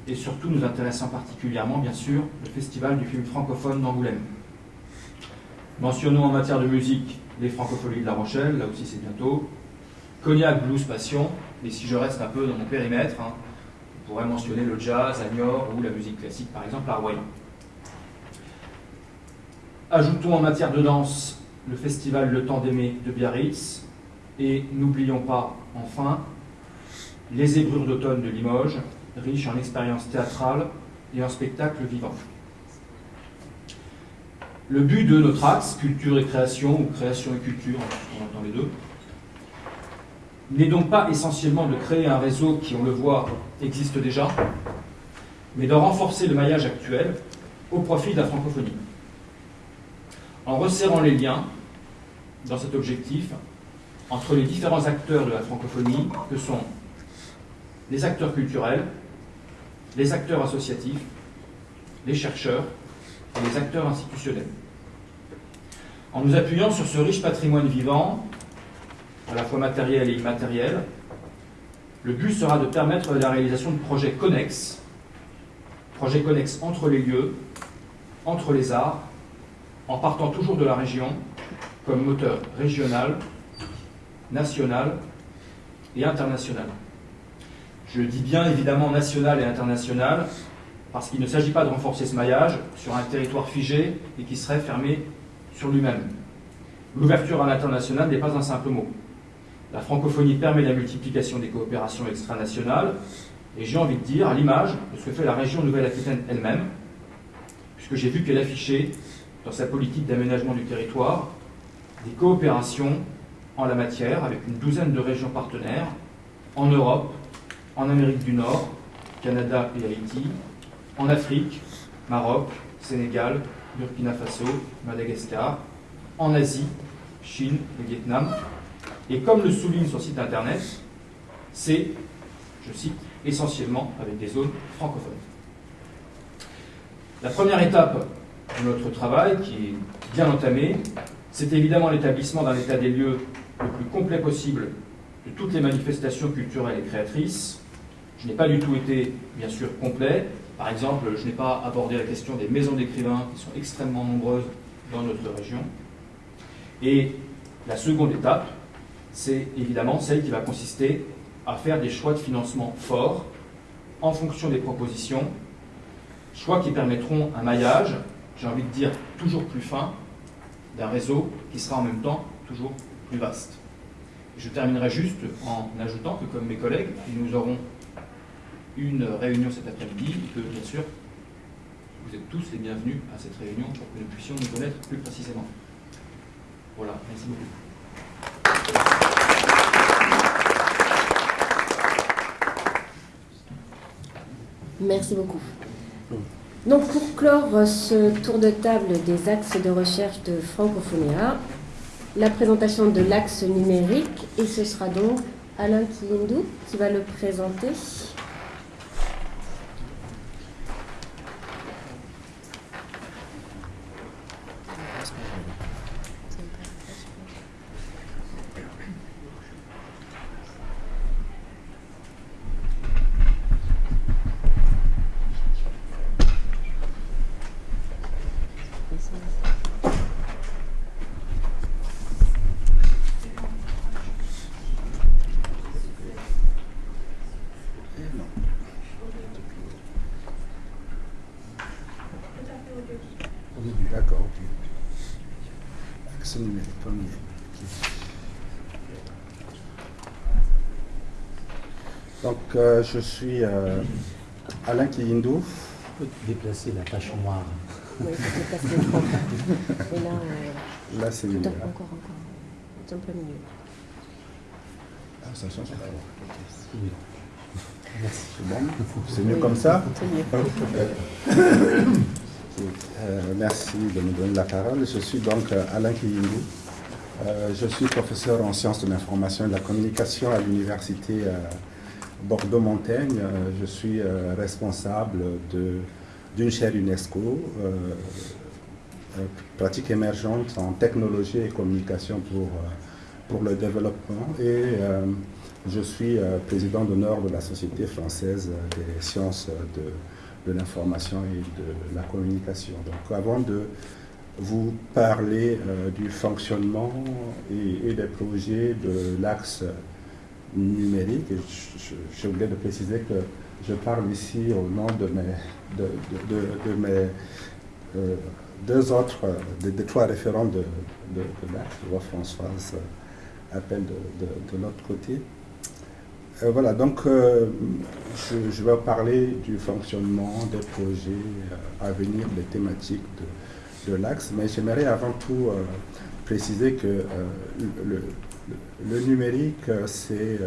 et surtout nous intéressant particulièrement, bien sûr, le Festival du film francophone d'Angoulême. Mentionnons en matière de musique les Francopholies de La Rochelle, là aussi c'est bientôt, Cognac, blues, passion, et si je reste un peu dans mon périmètre, hein, on pourrait mentionner le jazz à Niort ou la musique classique, par exemple, à Royan. Ajoutons en matière de danse le festival Le Temps d'aimer de Biarritz, et n'oublions pas, enfin, les Zébrures d'automne de Limoges, riches en expériences théâtrales et en spectacles vivants. Le but de notre axe, culture et création, ou création et culture, on entend les deux, n'est donc pas essentiellement de créer un réseau qui, on le voit, existe déjà, mais de renforcer le maillage actuel au profit de la francophonie. En resserrant les liens, dans cet objectif, entre les différents acteurs de la francophonie, que sont les acteurs culturels, les acteurs associatifs, les chercheurs et les acteurs institutionnels. En nous appuyant sur ce riche patrimoine vivant, à la fois matériel et immatériel, le but sera de permettre la réalisation de projets connexes, projets connexes entre les lieux, entre les arts, en partant toujours de la région comme moteur régional, national et international. Je dis bien évidemment national et international parce qu'il ne s'agit pas de renforcer ce maillage sur un territoire figé et qui serait fermé sur lui-même. L'ouverture à l'international n'est pas un simple mot. La francophonie permet la multiplication des coopérations extranationales, et j'ai envie de dire, à l'image de ce que fait la région Nouvelle-Aquitaine elle-même, puisque j'ai vu qu'elle affichait, dans sa politique d'aménagement du territoire, des coopérations en la matière avec une douzaine de régions partenaires, en Europe, en Amérique du Nord, Canada et Haïti, en Afrique, Maroc, Sénégal, Burkina Faso, Madagascar, en Asie, Chine et Vietnam, et comme le souligne son site internet, c'est, je cite, essentiellement avec des zones francophones. La première étape de notre travail, qui est bien entamée, c'est évidemment l'établissement d'un état des lieux le plus complet possible de toutes les manifestations culturelles et créatrices. Je n'ai pas du tout été, bien sûr, complet. Par exemple, je n'ai pas abordé la question des maisons d'écrivains, qui sont extrêmement nombreuses dans notre région. Et la seconde étape, c'est évidemment celle qui va consister à faire des choix de financement forts en fonction des propositions, choix qui permettront un maillage, j'ai envie de dire toujours plus fin, d'un réseau qui sera en même temps toujours plus vaste. Je terminerai juste en ajoutant que, comme mes collègues, nous aurons une réunion cet après-midi et que, bien sûr, vous êtes tous les bienvenus à cette réunion pour que nous puissions nous connaître plus précisément. Voilà, merci beaucoup. Merci beaucoup. Donc pour clore ce tour de table des axes de recherche de Francophonia, la présentation de l'axe numérique, et ce sera donc Alain Kilindou qui va le présenter. Axe numérique, premier. Donc, euh, je suis euh, Alain Kiyindou. On peut déplacer la tâche noire. Oui, je comprends. Et là, euh, Là, c'est mieux. là. encore, encore. C'est un peu mieux. Ah, ça change pas. Oui. Merci. C'est bon C'est mieux Oui. comme ça C'est mieux. Euh, merci de me donner la parole. Je suis donc euh, Alain Kiyindou. Euh, je suis professeur en sciences de l'information et de la communication à l'université Bordeaux-Montaigne. Je suis responsable d'une chaire UNESCO, pratique émergente en technologie et communication pour, pour le développement. Et je suis président d'honneur de la Société française des sciences de, de l'information et de la communication. Donc avant de vous parler euh, du fonctionnement et, des projets de l'axe numérique, et j'ai oublié de préciser que je parle ici au nom de mes, euh, deux autres, des, trois référents de, l'axe. Je vois Françoise appelle de l'autre côté. Euh, voilà, donc euh, je, je vais parler du fonctionnement des projets euh, à venir, des thématiques de, de l'axe, mais j'aimerais avant tout préciser que le, le- le numérique, c'est...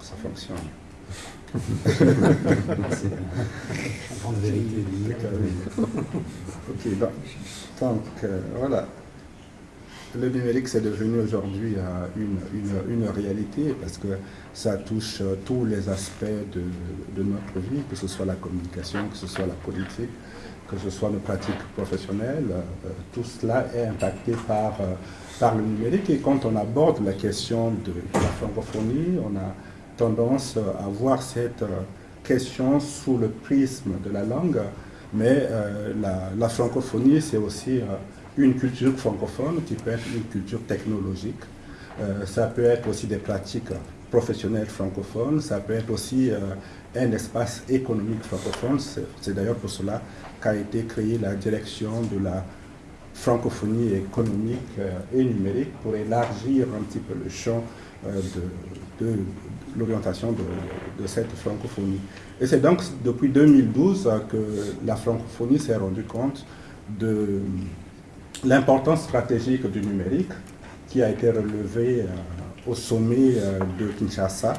ça fonctionne? Ok, donc, donc, euh, voilà. Le numérique, c'est devenu aujourd'hui euh, une, une- réalité parce que ça touche euh, tous les aspects de, notre vie, que ce soit la communication, que ce soit la politique, que ce soit nos pratiques professionnelles. euh, tout cela est impacté par, par le numérique. Et quand on aborde la question de, la francophonie, on a tendance à voir cette question sous le prisme de la langue, mais la, francophonie, c'est aussi une culture francophone qui peut être une culture technologique. Euh, ça peut être aussi des pratiques professionnelles francophones, ça peut être aussi euh, un espace économique francophone. C'est d'ailleurs pour cela qu'a été créée la direction de la francophonie économique euh, et numérique pour élargir un petit peu le champ de, l'orientation de, cette francophonie. Et c'est donc depuis 2012 euh, que la francophonie s'est rendue compte de l'importance stratégique du numérique qui a été relevée euh, au sommet euh, de Kinshasa,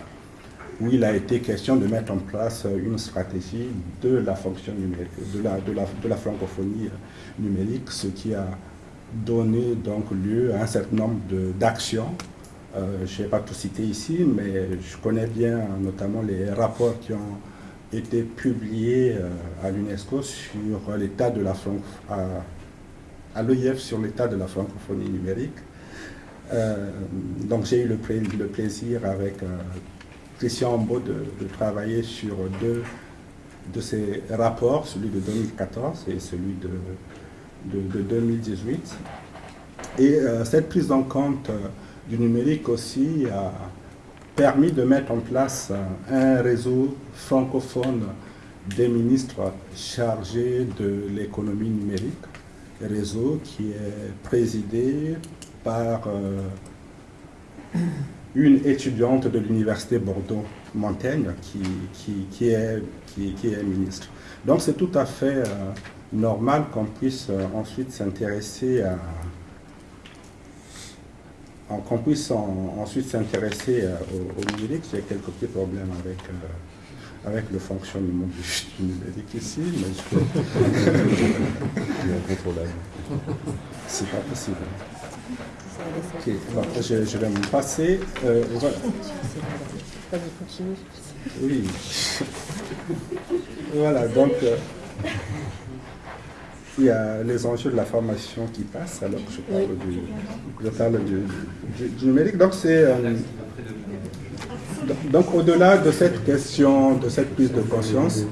où il a été question de mettre en place euh, une stratégie de la fonction numérique, de la, francophonie numérique, ce qui a donné donc lieu à un certain nombre d'actions. Je ne vais pas tout citer ici, mais je connais bien notamment les rapports qui ont été publiés à l'UNESCO sur l'état de la francophonie à l'OIF sur l'état de la francophonie numérique. Euh, donc j'ai eu le, pla- le plaisir avec euh, Christian Ambeau de, travailler sur deux de ces rapports, celui de 2014 et celui de, de- de 2018. Et euh, cette prise en compte du numérique aussi a permis de mettre en place un réseau francophone des ministres chargés de l'économie numérique réseau qui est présidé par euh, une étudiante de l'université Bordeaux-Montaigne qui, qui, qui est, qui, est ministre. Donc c'est tout à fait euh, normal qu'on puisse euh, ensuite s'intéresser à qu'on puisse en- ensuite s'intéresser au, au numérique. J'ai quelques petits problèmes avec, avec le fonctionnement du, numérique ici, mais je incontrôlable. c'est pas possible. Ok, je, je vais me passer. euh, voilà. Oui. voilà, donc euh, il y a les enjeux de la formation qui passent alors que je parle, du, je parle du, du- du numérique. Donc c'est euh, donc- au-delà de cette question, de cette prise de conscience,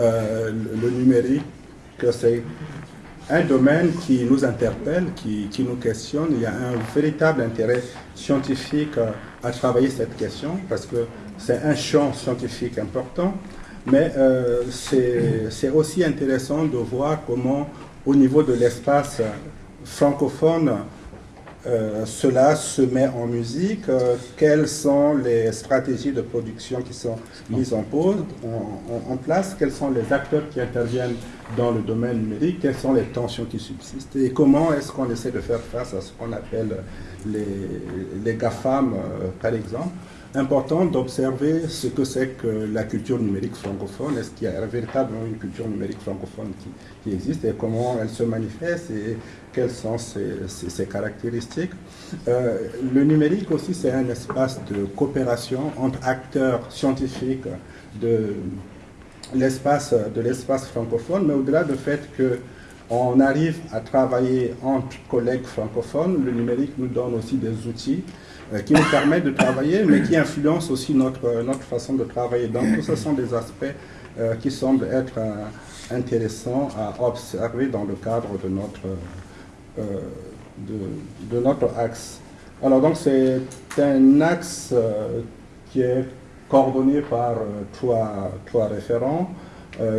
euh, le, le numérique, que c'est un domaine qui nous interpelle, qui, qui nous questionne. Il y a un véritable intérêt scientifique à travailler cette question parce que c'est un champ scientifique important, Mais euh, c'est aussi intéressant de voir comment, au niveau de l'espace francophone, euh, cela se met en musique, euh, quelles sont les stratégies de production qui sont mises en, pause, en, place, quels sont les acteurs qui interviennent dans le domaine numérique, quelles sont les tensions qui subsistent? Et comment est-ce qu'on essaie de faire face à ce qu'on appelle les, les GAFAM, euh, par exemple? Important d'observer ce que c'est que la culture numérique francophone. Est-ce qu'il y a véritablement une culture numérique francophone qui, qui, existe et comment elle se manifeste? Et quelles sont ses, caractéristiques. Euh, le numérique aussi, c'est un espace de coopération entre acteurs scientifiques de l'espace de l'espace francophone, mais au-delà du fait que on arrive à travailler entre collègues francophones, le numérique nous donne aussi des outils euh, qui nous permettent de travailler, mais qui influencent aussi notre, notre façon de travailler. Donc, ce sont des aspects euh, qui semblent être intéressants à observer dans le cadre de notre euh, de, de, notre axe. Alors donc c'est un axe euh, qui est coordonné par euh, trois, trois référents.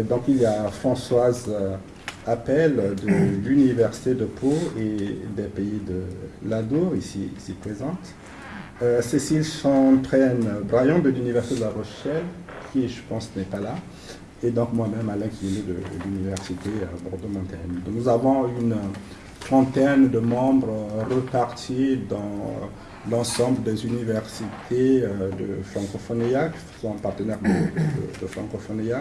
donc il y a Françoise Appel de l'Université de Pau et des pays de l'Adour, ici, ici présente. Cécile Chantraine Brian de l'Université de La Rochelle, qui je pense n'est pas là. Et donc moi-même Alain qui est de, de l'Université Bordeaux-Montaigne. Nous avons une trentaine de membres repartis dans l'ensemble des universités euh, de Francophonia, qui sont partenaires de, de.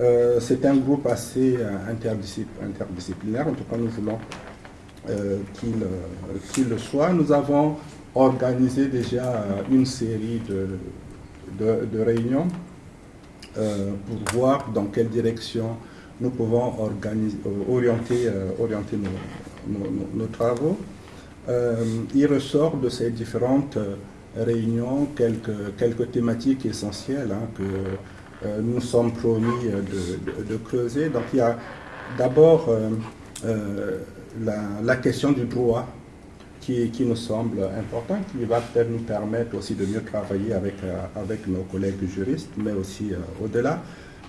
Euh, c'est un groupe assez euh, interdisciplinaire, en tout cas nous voulons qu'il le soit. Nous avons organisé déjà une série de, réunions pour voir dans quelle direction nous pouvons orienter, orienter nos, nos, travaux, euh, il ressort de ces différentes euh, réunions quelques, quelques thématiques essentielles hein, que euh, nous sommes promis de, creuser. Donc il y a d'abord la, question du droit qui, qui, nous semble important, qui va nous permettre aussi de mieux travailler avec, avec nos collègues juristes, mais aussi au-delà.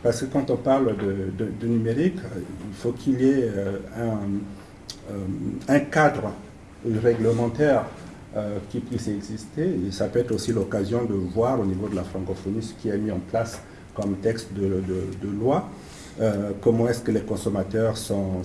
Parce que quand on parle de, de numérique, il faut qu'il y ait un cadre réglementaire euh, qui puisse exister. Et ça peut être aussi l'occasion de voir au niveau de la francophonie ce qui est mis en place comme texte de, loi. Euh, comment est-ce que les consommateurs sont,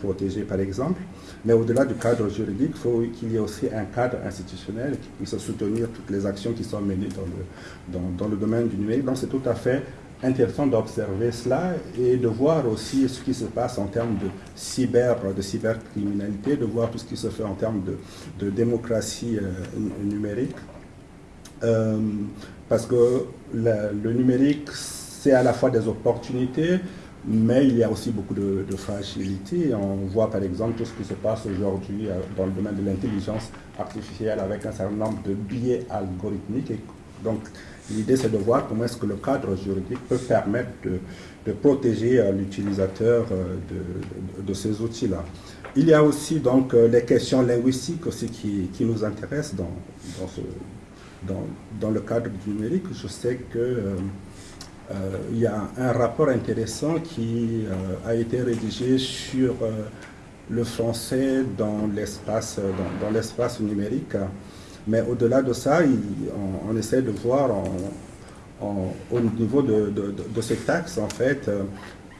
protégés, par exemple. Mais au-delà du cadre juridique, il faut qu'il y ait aussi un cadre institutionnel qui puisse soutenir toutes les actions qui sont menées dans le, dans le domaine du numérique. Donc c'est tout à fait intéressant d'observer cela et de voir aussi ce qui se passe en termes de cyber, de cybercriminalité, de voir tout ce qui se fait en termes de, démocratie euh, numérique. Euh, parce que le, numérique, c'est à la fois des opportunités, mais il y a aussi beaucoup de, de fragilité. On voit par exemple tout ce qui se passe aujourd'hui euh, dans le domaine de l'intelligence artificielle avec un certain nombre de biais algorithmiques. Donc, L'idée, c'est de voir comment est-ce que le cadre juridique peut permettre de, protéger euh, l'utilisateur euh, de, ces outils-là. Il y a aussi donc euh, les questions linguistiques aussi qui, nous intéressent dans, dans, le cadre du numérique. Je sais que il y a un rapport intéressant qui a été rédigé sur le français dans l'espace dans, l'espace numérique. Mais au-delà de ça, on, essaie de voir au niveau de, ces taxes, en fait, euh,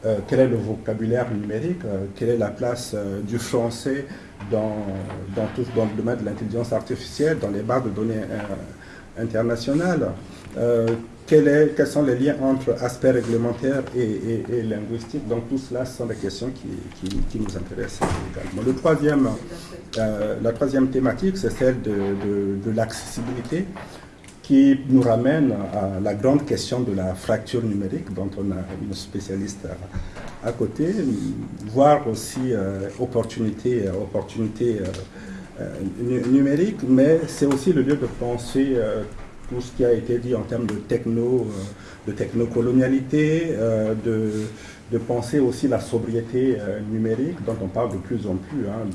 euh, quel est le vocabulaire numérique, euh, quelle est la place du français dans, dans, tout, dans le domaine de l'intelligence artificielle, dans les bases de données internationales quels sont les liens entre aspects réglementaires et, linguistiques? Donc tout cela, ce sont des questions qui, nous intéressent également. Le troisième, euh, la troisième thématique, c'est celle de, l'accessibilité qui nous ramène à la grande question de la fracture numérique, dont on a une spécialiste à, côté, voir aussi euh, opportunité, euh, numériques, mais c'est aussi le lieu de penser tout ce qui a été dit en termes de techno, euh, de technocolonialité, euh, de, de, penser aussi la sobriété euh, numérique dont on parle de plus en plus, hein,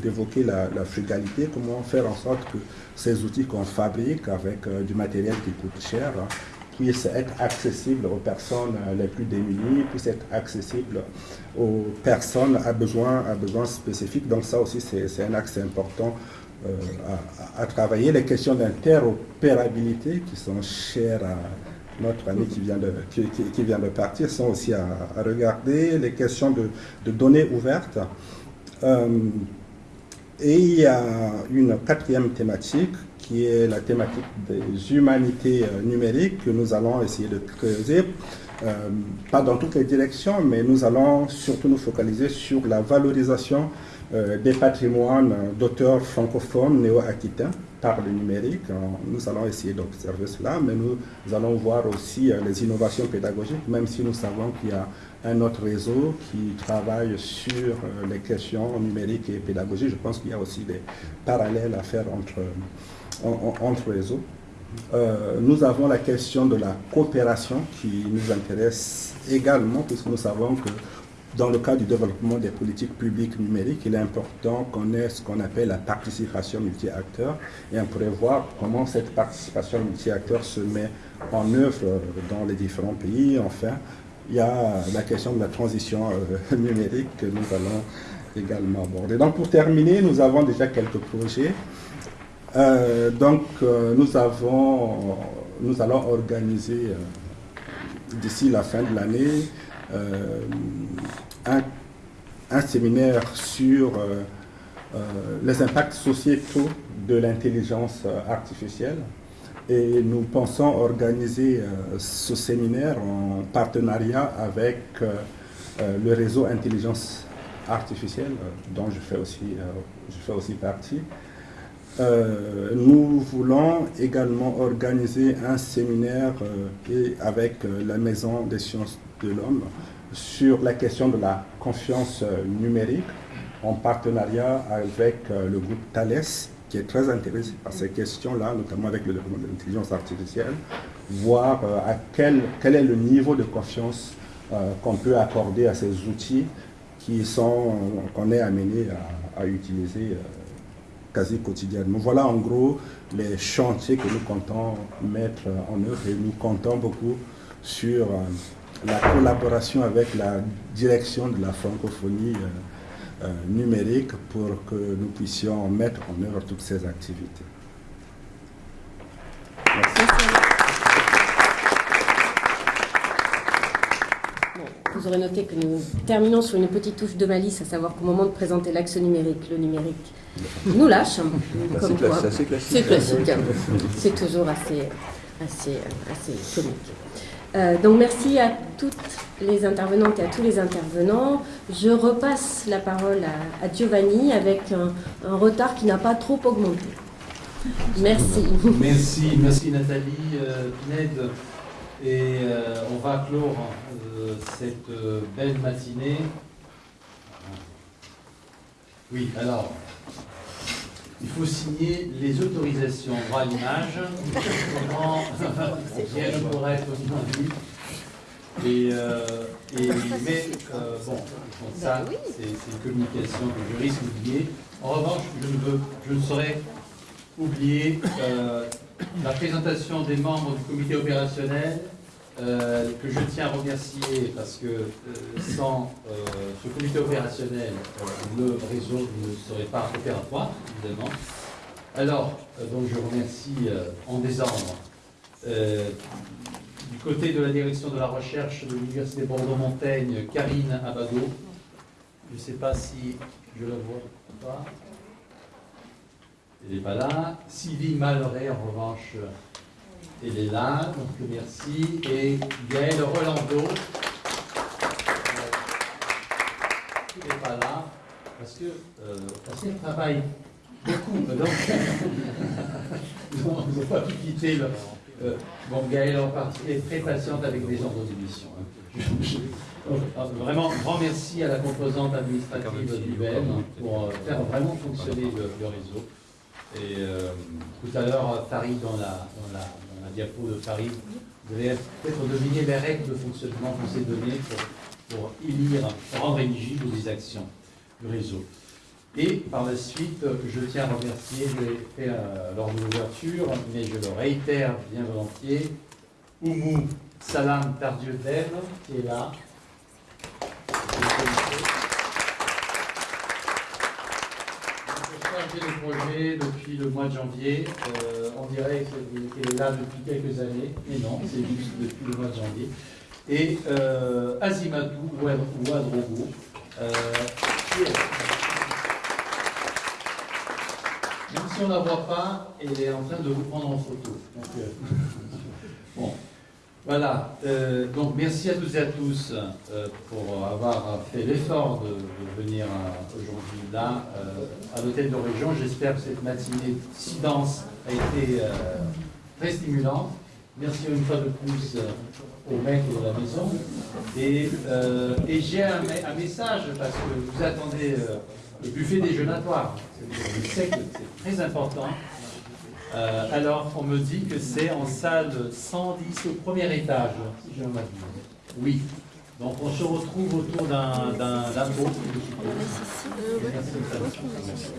d'évoquer la, frugalité, comment faire en sorte que ces outils qu'on fabrique avec du matériel qui coûte cher, hein, puisse être accessible aux personnes les plus démunies, puisse être accessible aux personnes à besoins, à besoins spécifiques. Donc ça aussi, c'est un axe important euh, à, travailler. Les questions d'interopérabilité qui sont chères à notre ami qui vient de, qui, vient de partir sont aussi à, regarder. Les questions de, données ouvertes. Euh, et il y a une quatrième thématique qui est la thématique des humanités euh, numériques que nous allons essayer de creuser. pas dans toutes les directions, mais nous allons surtout nous focaliser sur la valorisation des patrimoines d'auteurs francophones néo-aquitains par le numérique. Nous allons essayer d'observer cela, mais nous allons voir aussi euh, les innovations pédagogiques, même si nous savons qu'il y a un autre réseau qui travaille sur euh, les questions numériques et pédagogiques. Je pense qu'il y a aussi des parallèles à faire entre, entre réseaux. nous avons la question de la coopération qui nous intéresse également, puisque nous savons que dans le cadre du développement des politiques publiques numériques, il est important qu'on ait ce qu'on appelle la participation multi-acteurs et on pourrait voir comment cette participation multi-acteurs se met en œuvre dans les différents pays. Enfin, il y a la question de la transition euh, numérique que nous allons également aborder. Donc pour terminer, nous avons déjà quelques projets. Euh, donc euh, nous, avons, nous allons organiser d'ici la fin de l'année un, un, séminaire sur euh, euh, les impacts sociétaux de l'intelligence artificielle. Et nous pensons organiser ce séminaire en partenariat avec le réseau intelligence artificielle, dont je fais aussi, je fais aussi partie. nous voulons également organiser un séminaire avec la Maison des sciences de l'homme sur la question de la confiance euh, numérique en partenariat avec euh, le groupe Thales, qui est très intéressé par ces questions-là, notamment avec le développement de l'intelligence artificielle, voir euh, à quel, quel est le niveau de confiance qu'on peut accorder à ces outils qui sont qu'on est amené à, utiliser quasi quotidiennement. Voilà en gros les chantiers que nous comptons mettre en œuvre et nous comptons beaucoup sur la collaboration avec la direction de la francophonie euh, euh, numérique pour que nous puissions mettre en œuvre toutes ces activités. vous aurez noté que nous terminons sur une petite touche de malice, à savoir qu'au moment de présenter l'axe numérique, le numérique nous lâche. C'est classique. C'est classique. Hein. C'est toujours assez, assez, assez comique. Euh, donc merci à toutes les intervenantes et à tous les intervenants. Je repasse la parole à, Giovanni avec un, retard qui n'a pas trop augmenté. Merci. Merci, merci Nathalie, euh. Et euh, on va clore cette belle matinée. Oui, alors, il faut signer les autorisations droit à l'image, comment bien pour être entendu. Et, euh, et, mais euh, bon, ça, c'est une communication que je risque d'oublier. En revanche, je ne, veux, je ne saurais oublier euh, la présentation des membres du comité opérationnel euh, que je tiens à remercier parce que euh, sans euh, ce comité opérationnel, le réseau ne serait pas opératoire, évidemment. Alors, donc je remercie en désordre du côté de la direction de la recherche de l'Université Bordeaux-Montaigne, Karine Abado. Je ne sais pas si je la vois ou pas. Elle n'est pas là. Sylvie Malloret, en revanche, elle est là, donc merci. Et Gaël Rolando, qui n'est pas là, parce que euh, parce qu'elle travaille beaucoup, donc ils n'ont pas pu quitter le. Euh, bon, Gaël en partie est très patiente avec les ordres d'émission. Hein. vraiment, grand merci à la composante administrative du BEM pour euh, faire vraiment fonctionner le, réseau. Et tout à l'heure, Farid, dans la, dans la diapo de Paris, vous allez peut-être deviner les règles de fonctionnement qu'on s'est données pour, pour élire, rendre éligibles les actions du réseau. Et par la suite, je tiens à remercier, je l'ai fait euh, lors de l'ouverture, mais je le réitère bien volontiers, Oumou Salam Tardieu Dev, qui est là. De projet depuis le mois de janvier. Euh, on dirait qu'elle est là depuis quelques années, mais non, c'est juste depuis le mois de janvier. Et euh, Azimatou Ouadrogo, euh. Même si on ne la voit pas, elle est en train de vous prendre en photo. Euh, bon. Voilà, euh, donc merci à tous et à tous euh, pour avoir fait l'effort de, venir euh, aujourd'hui là, à l'hôtel de région. J'espère que cette matinée si dense a été très stimulante. Merci une fois de plus au maître de la maison. Et, j'ai un, un message parce que vous attendez le buffet déjeunatoire. C'est très important. Euh, alors, on me dit que c'est en salle 110 au premier étage, si je m'abuse. Oui. Donc, on se retrouve autour d'un pot. Merci.